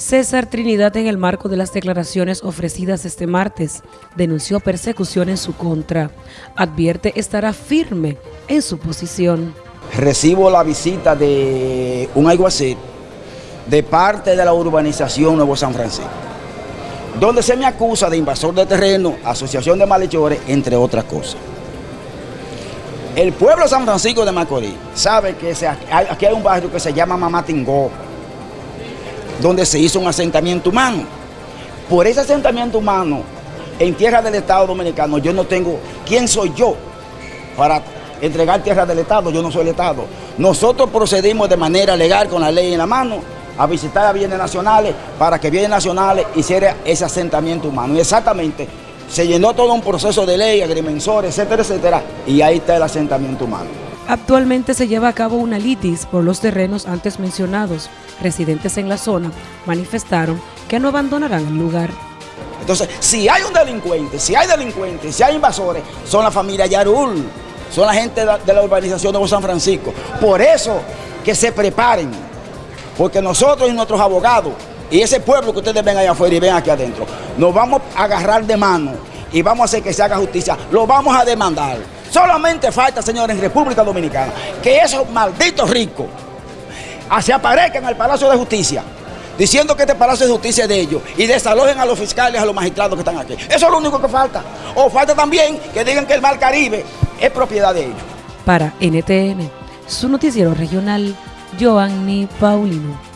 César Trinidad, en el marco de las declaraciones ofrecidas este martes, denunció persecución en su contra. Advierte estará firme en su posición. Recibo la visita de un alguacil de parte de la urbanización Nuevo San Francisco, donde se me acusa de invasor de terreno, asociación de malhechores, entre otras cosas. El pueblo de San Francisco de Macorís sabe que aquí hay un barrio que se llama Mamatingó, donde se hizo un asentamiento humano. Por ese asentamiento humano, en tierra del Estado Dominicano, yo no tengo, ¿quién soy yo para entregar tierra del Estado? Yo no soy el Estado. Nosotros procedimos de manera legal con la ley en la mano a visitar a bienes nacionales para que bienes nacionales hiciera ese asentamiento humano. Y exactamente, se llenó todo un proceso de ley, agrimensores, etcétera, etcétera, y ahí está el asentamiento humano. Actualmente se lleva a cabo una litis por los terrenos antes mencionados. Residentes en la zona manifestaron que no abandonarán el lugar. Entonces, si hay un delincuente, si hay delincuentes, si hay invasores, son la familia Yarul, son la gente de la urbanización de San Francisco. Por eso que se preparen, porque nosotros y nuestros abogados y ese pueblo que ustedes ven allá afuera y ven aquí adentro, nos vamos a agarrar de mano y vamos a hacer que se haga justicia, lo vamos a demandar. Solamente falta, señores, en República Dominicana, que esos malditos ricos se aparezcan al Palacio de Justicia, diciendo que este Palacio de Justicia es de ellos, y desalojen a los fiscales, a los magistrados que están aquí. Eso es lo único que falta. O falta también que digan que el Mar Caribe es propiedad de ellos. Para NTN, su noticiero regional, Joanny Paulino.